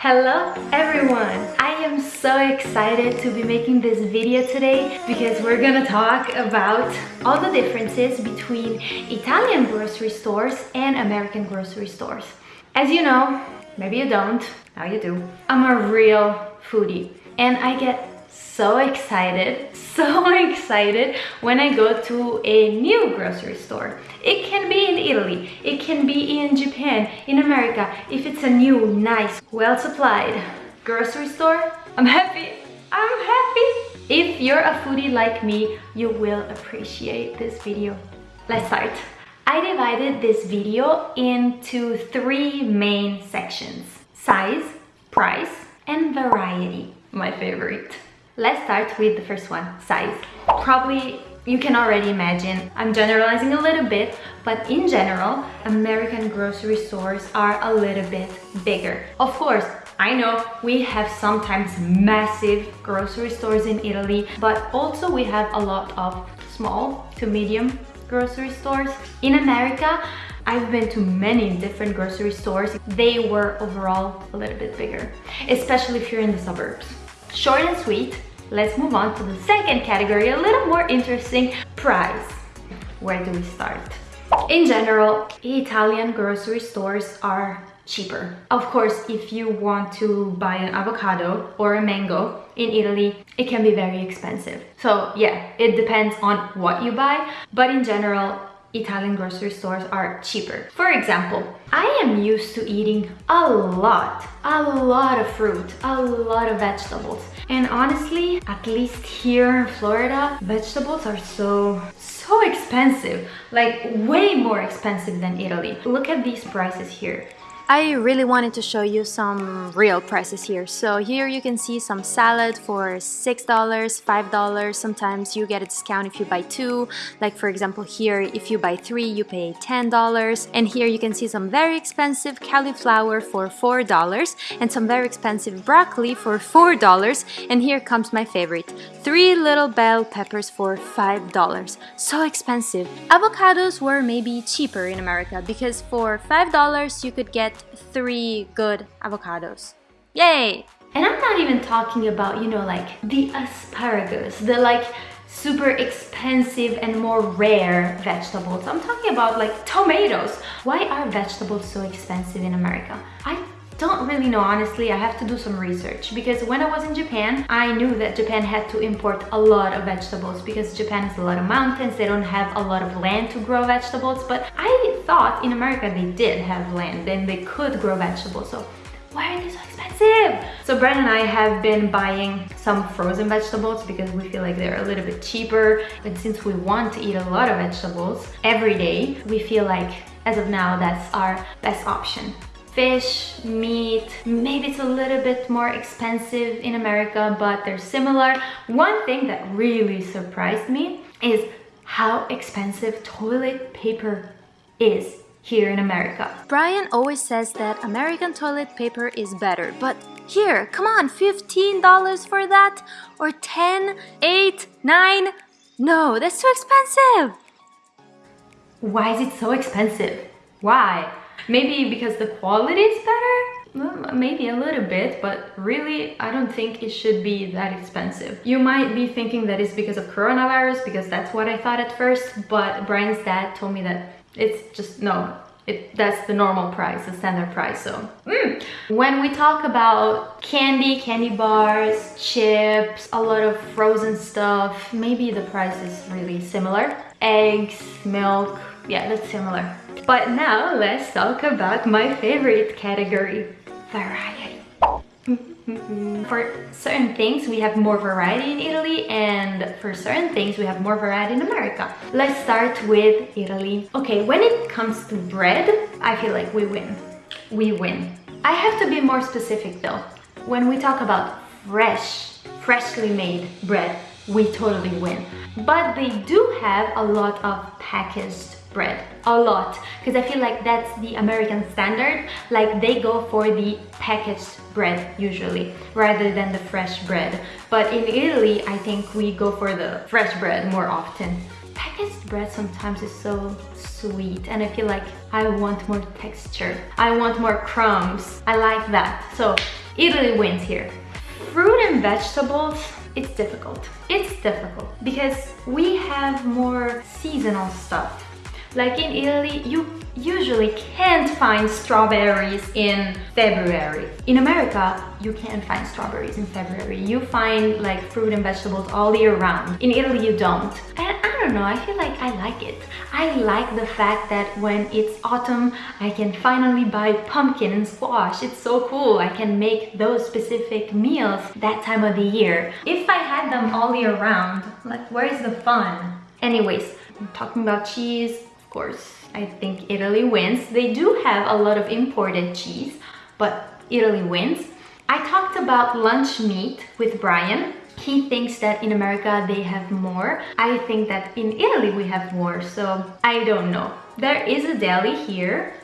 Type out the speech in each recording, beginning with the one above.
Hello everyone! I am so excited to be making this video today because we're gonna talk about all the differences between Italian grocery stores and American grocery stores. As you know, maybe you don't, now you do, I'm a real foodie and I get so excited, so excited when I go to a new grocery store. It can be in Italy, it can be in Japan, in America. If it's a new, nice, well-supplied grocery store, I'm happy. I'm happy. If you're a foodie like me, you will appreciate this video. Let's start. I divided this video into three main sections. Size, price, and variety, my favorite. Let's start with the first one, size. Probably you can already imagine, I'm generalizing a little bit, but in general, American grocery stores are a little bit bigger. Of course, I know we have sometimes massive grocery stores in Italy, but also we have a lot of small to medium grocery stores. In America, I've been to many different grocery stores. They were overall a little bit bigger, especially if you're in the suburbs. Short and sweet, let's move on to the second category, a little more interesting, price. Where do we start? In general, Italian grocery stores are cheaper. Of course, if you want to buy an avocado or a mango in Italy, it can be very expensive. So yeah, it depends on what you buy, but in general, Italian grocery stores are cheaper. For example, I am used to eating a lot, a lot of fruit, a lot of vegetables. And honestly, at least here in Florida, vegetables are so, so expensive. Like way more expensive than Italy. Look at these prices here. I really wanted to show you some real prices here. So here you can see some salad for $6, $5. Sometimes you get a discount if you buy two. Like for example here, if you buy three, you pay $10. And here you can see some very expensive cauliflower for $4 and some very expensive broccoli for $4. And here comes my favorite, three little bell peppers for $5. So expensive. Avocados were maybe cheaper in America because for $5 you could get three good avocados. Yay! And I'm not even talking about, you know, like the asparagus, the like super expensive and more rare vegetables. I'm talking about like tomatoes. Why are vegetables so expensive in America? I don't really know honestly i have to do some research because when i was in japan i knew that japan had to import a lot of vegetables because japan has a lot of mountains they don't have a lot of land to grow vegetables but i thought in america they did have land and they could grow vegetables so why are they so expensive? So Brad and I have been buying some frozen vegetables because we feel like they're a little bit cheaper. But since we want to eat a lot of vegetables every day, we feel like as of now, that's our best option fish, meat. Maybe it's a little bit more expensive in America, but they're similar. One thing that really surprised me is how expensive toilet paper is here in America. Brian always says that American toilet paper is better, but here, come on, $15 for that? Or 10, 8, 9? No, that's too expensive! Why is it so expensive? Why? Maybe because the quality is better? Maybe a little bit, but really, I don't think it should be that expensive. You might be thinking that it's because of coronavirus, because that's what I thought at first, but Brian's dad told me that it's just, no, it, that's the normal price, the standard price, so. Mm. When we talk about candy, candy bars, chips, a lot of frozen stuff, maybe the price is really similar. Eggs, milk, yeah, that's similar. But now let's talk about my favorite category, variety. for certain things, we have more variety in Italy and for certain things, we have more variety in America. Let's start with Italy. Okay, when it comes to bread, I feel like we win. We win. I have to be more specific though. When we talk about fresh, freshly made bread, we totally win. But they do have a lot of packaged bread a lot. Because I feel like that's the American standard. Like they go for the packaged bread usually rather than the fresh bread. But in Italy I think we go for the fresh bread more often. Packaged bread sometimes is so sweet and I feel like I want more texture. I want more crumbs. I like that. So Italy wins here. Fruit and vegetables, it's difficult. It's difficult because we have more seasonal stuff. Like in Italy, you usually can't find strawberries in February. In America, you can find strawberries in February. You find like fruit and vegetables all year round. In Italy, you don't. And I don't know, I feel like I like it. I like the fact that when it's autumn, I can finally buy pumpkin and squash. It's so cool. I can make those specific meals that time of the year. If I had them all year round, like where's the fun? Anyways, talking about cheese, course, I think Italy wins. They do have a lot of imported cheese, but Italy wins. I talked about lunch meat with Brian. He thinks that in America they have more. I think that in Italy we have more, so I don't know. There is a deli here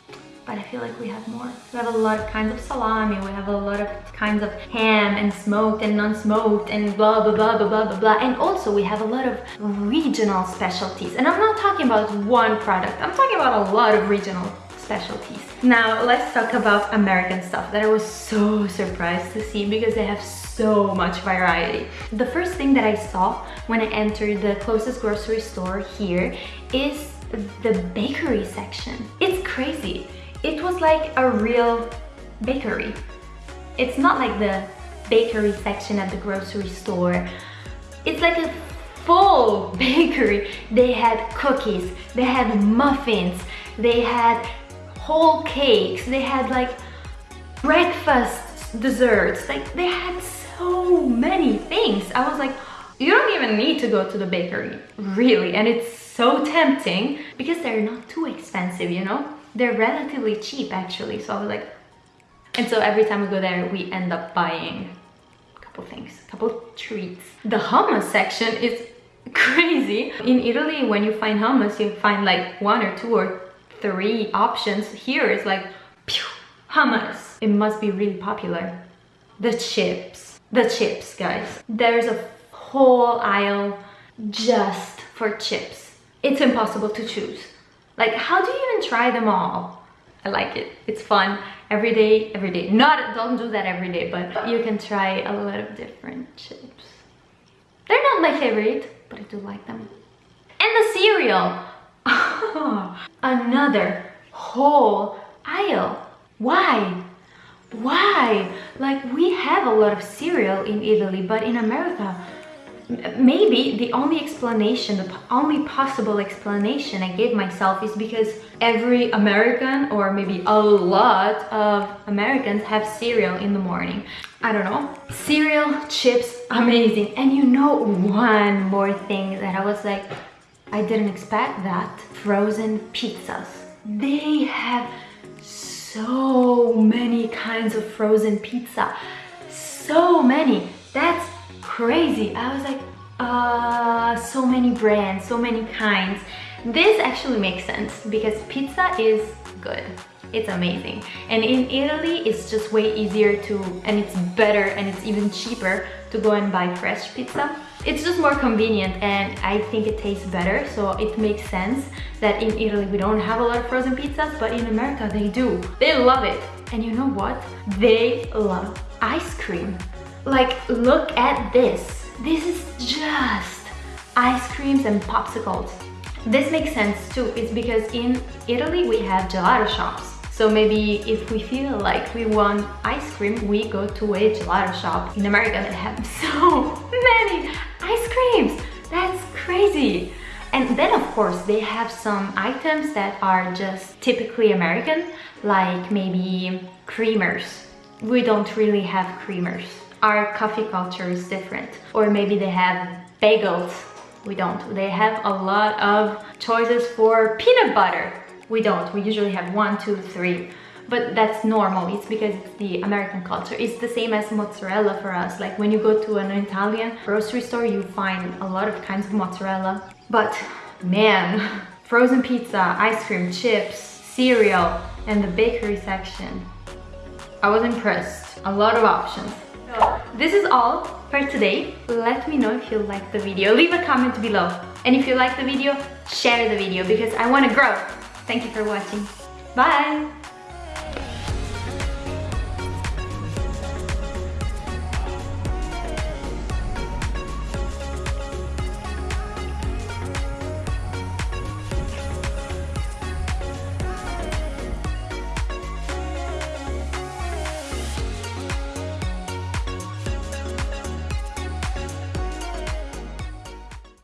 but I feel like we have more. We have a lot of kinds of salami, we have a lot of kinds of ham and smoked and non-smoked and blah blah blah blah blah blah blah and also we have a lot of regional specialties and I'm not talking about one product, I'm talking about a lot of regional specialties. Now let's talk about American stuff that I was so surprised to see because they have so much variety. The first thing that I saw when I entered the closest grocery store here is the bakery section. It's crazy it was like a real bakery. It's not like the bakery section at the grocery store. It's like a full bakery. They had cookies, they had muffins, they had whole cakes, they had like breakfast desserts. Like they had so many things. I was like, you don't even need to go to the bakery, really. And it's so tempting because they're not too expensive, you know? They're relatively cheap actually. So I was like and so every time we go there we end up buying a couple things a couple treats. The hummus section is crazy. In Italy when you find hummus you find like one or two or three options. Here it's like pew, hummus. It must be really popular. The chips. The chips guys. There's a whole aisle just for chips. It's impossible to choose like, how do you even try them all? I like it. It's fun. Every day, every day. Not, don't do that every day, but you can try a lot of different chips. They're not my favorite, but I do like them. And the cereal. Another whole aisle. Why? Why? Like, we have a lot of cereal in Italy, but in America, maybe the only explanation, the only possible explanation I gave myself is because every American or maybe a lot of Americans have cereal in the morning. I don't know. Cereal, chips, amazing. And you know one more thing that I was like, I didn't expect that. Frozen pizzas. They have so many kinds of frozen pizza. So many. That's crazy. I was like, uh, so many brands, so many kinds. This actually makes sense because pizza is good. It's amazing. And in Italy, it's just way easier to, and it's better and it's even cheaper to go and buy fresh pizza. It's just more convenient and I think it tastes better. So it makes sense that in Italy, we don't have a lot of frozen pizzas, but in America, they do. They love it. And you know what? They love ice cream. Like, look at this. This is just ice creams and popsicles. This makes sense too. It's because in Italy we have gelato shops. So maybe if we feel like we want ice cream, we go to a gelato shop. In America they have so many ice creams. That's crazy. And then of course they have some items that are just typically American, like maybe creamers. We don't really have creamers our coffee culture is different. Or maybe they have bagels. We don't. They have a lot of choices for peanut butter. We don't. We usually have one, two, three. But that's normal. It's because it's the American culture. It's the same as mozzarella for us. Like when you go to an Italian grocery store, you find a lot of kinds of mozzarella. But man, frozen pizza, ice cream, chips, cereal, and the bakery section. I was impressed. A lot of options. This is all for today. Let me know if you liked the video. Leave a comment below. And if you like the video, share the video because I want to grow. Thank you for watching. Bye!